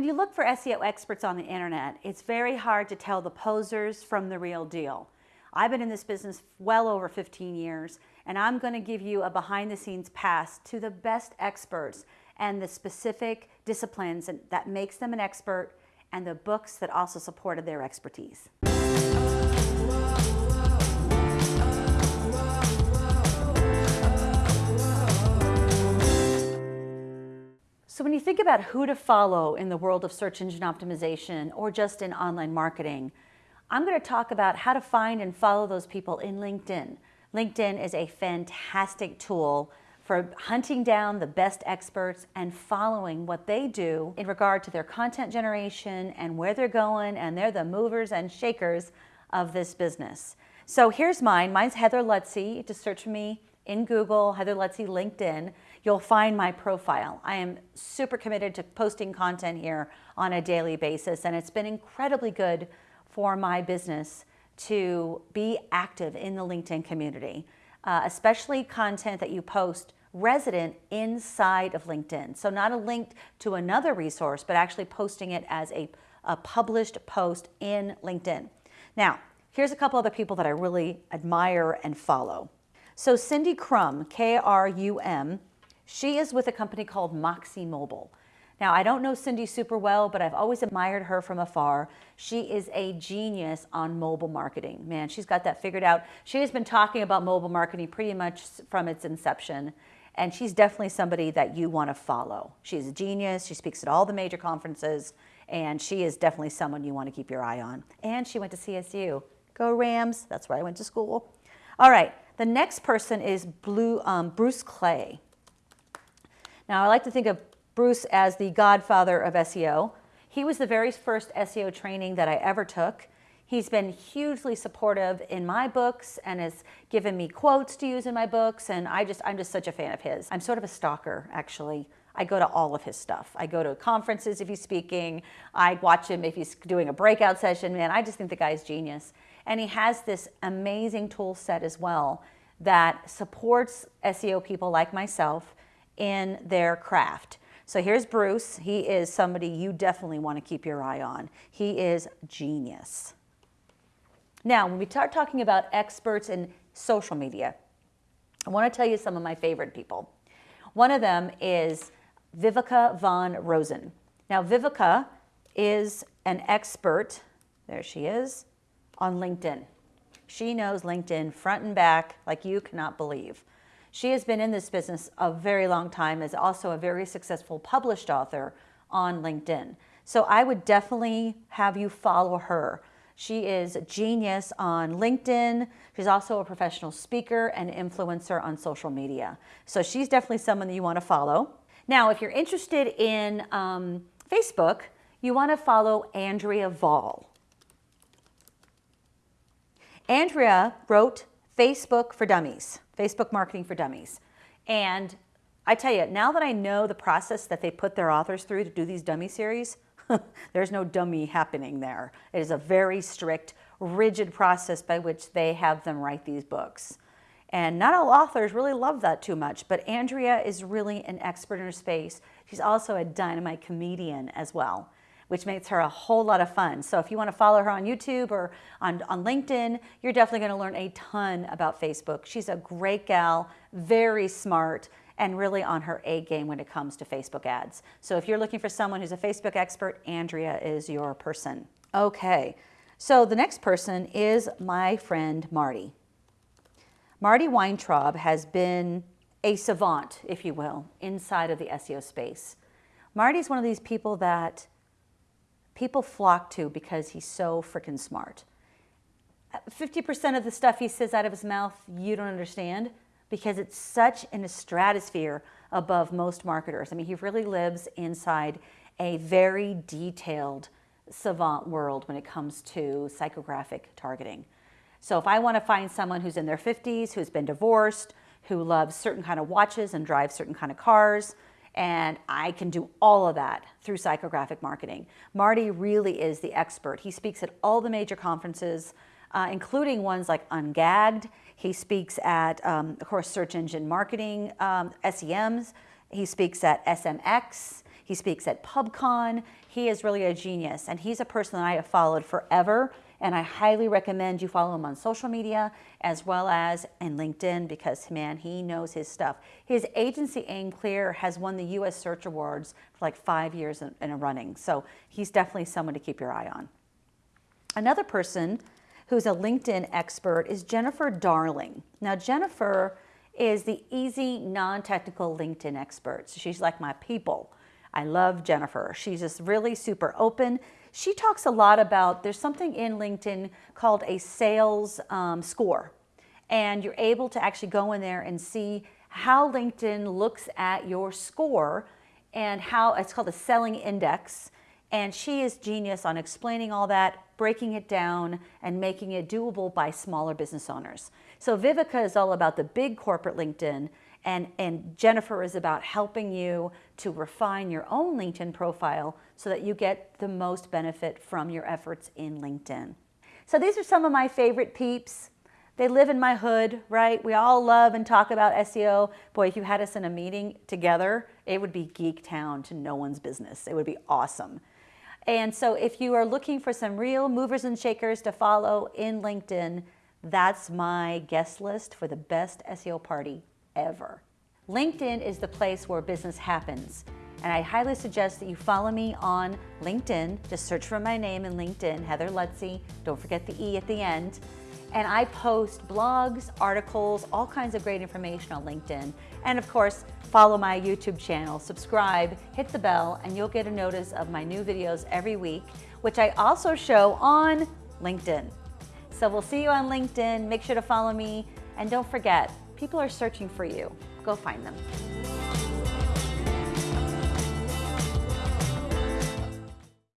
When you look for SEO experts on the internet, it's very hard to tell the posers from the real deal. I've been in this business well over 15 years, and I'm going to give you a behind the scenes pass to the best experts and the specific disciplines that makes them an expert and the books that also supported their expertise. So when you think about who to follow in the world of search engine optimization or just in online marketing, I'm going to talk about how to find and follow those people in LinkedIn. LinkedIn is a fantastic tool for hunting down the best experts and following what they do in regard to their content generation and where they're going and they're the movers and shakers of this business. So here's mine. Mine's Heather Lutze. Just search for me in Google, Heather Lutze LinkedIn you'll find my profile. I am super committed to posting content here on a daily basis, and it's been incredibly good for my business to be active in the LinkedIn community, uh, especially content that you post resident inside of LinkedIn. So not a link to another resource, but actually posting it as a, a published post in LinkedIn. Now, here's a couple other people that I really admire and follow. So Cindy Krum, K-R-U-M, she is with a company called Moxie Mobile. Now, I don't know Cindy super well, but I've always admired her from afar. She is a genius on mobile marketing. Man, she's got that figured out. She has been talking about mobile marketing pretty much from its inception. And she's definitely somebody that you want to follow. She's a genius. She speaks at all the major conferences. And she is definitely someone you want to keep your eye on. And she went to CSU. Go Rams. That's where I went to school. All right. The next person is Blue, um, Bruce Clay. Now, I like to think of Bruce as the godfather of SEO. He was the very first SEO training that I ever took. He's been hugely supportive in my books and has given me quotes to use in my books. And I just, I'm just such a fan of his. I'm sort of a stalker, actually. I go to all of his stuff. I go to conferences if he's speaking. I watch him if he's doing a breakout session. Man, I just think the guy's genius. And he has this amazing tool set as well that supports SEO people like myself in their craft. So here's Bruce. He is somebody you definitely want to keep your eye on. He is genius. Now, when we start talking about experts in social media, I want to tell you some of my favorite people. One of them is Viveka von Rosen. Now, Viveka is an expert, there she is, on LinkedIn. She knows LinkedIn front and back like you cannot believe. She has been in this business a very long time, is also a very successful published author on LinkedIn. So I would definitely have you follow her. She is a genius on LinkedIn. She's also a professional speaker and influencer on social media. So she's definitely someone that you want to follow. Now, if you're interested in um, Facebook, you want to follow Andrea Vahl. Andrea wrote Facebook for Dummies. Facebook Marketing for Dummies. And I tell you, now that I know the process that they put their authors through to do these dummy series, there's no dummy happening there. It is a very strict, rigid process by which they have them write these books. And not all authors really love that too much, but Andrea is really an expert in her space. She's also a dynamite comedian as well which makes her a whole lot of fun. So if you want to follow her on YouTube or on, on LinkedIn, you're definitely going to learn a ton about Facebook. She's a great gal, very smart, and really on her A game when it comes to Facebook ads. So if you're looking for someone who's a Facebook expert, Andrea is your person. Okay, so the next person is my friend Marty. Marty Weintraub has been a savant, if you will, inside of the SEO space. Marty's one of these people that people flock to because he's so freaking smart. 50% of the stuff he says out of his mouth, you don't understand because it's such in a stratosphere above most marketers. I mean, he really lives inside a very detailed savant world when it comes to psychographic targeting. So if I want to find someone who's in their 50s, who's been divorced, who loves certain kind of watches and drives certain kind of cars, and I can do all of that through psychographic marketing. Marty really is the expert. He speaks at all the major conferences, uh, including ones like Ungagged. He speaks at, um, of course, search engine marketing, um, SEMs. He speaks at SMX. He speaks at PubCon. He is really a genius, and he's a person that I have followed forever. And I highly recommend you follow him on social media as well as in LinkedIn because, man, he knows his stuff. His agency, aimClear, has won the U.S. Search Awards for like five years in, in a running. So he's definitely someone to keep your eye on. Another person who's a LinkedIn expert is Jennifer Darling. Now, Jennifer is the easy, non-technical LinkedIn expert. So she's like my people. I love Jennifer. She's just really super open. She talks a lot about, there's something in LinkedIn called a sales um, score. And you're able to actually go in there and see how LinkedIn looks at your score and how, it's called a selling index. And she is genius on explaining all that, breaking it down, and making it doable by smaller business owners. So Viveka is all about the big corporate LinkedIn, and, and Jennifer is about helping you to refine your own LinkedIn profile so that you get the most benefit from your efforts in LinkedIn. So these are some of my favorite peeps. They live in my hood, right? We all love and talk about SEO. Boy, if you had us in a meeting together, it would be geek town to no one's business. It would be awesome. And so if you are looking for some real movers and shakers to follow in LinkedIn, that's my guest list for the best SEO party ever. LinkedIn is the place where business happens. And I highly suggest that you follow me on LinkedIn. Just search for my name in LinkedIn, Heather Lutze. Don't forget the E at the end. And I post blogs, articles, all kinds of great information on LinkedIn. And of course, follow my YouTube channel, subscribe, hit the bell, and you'll get a notice of my new videos every week, which I also show on LinkedIn. So we'll see you on LinkedIn. Make sure to follow me. And don't forget, people are searching for you. Go find them.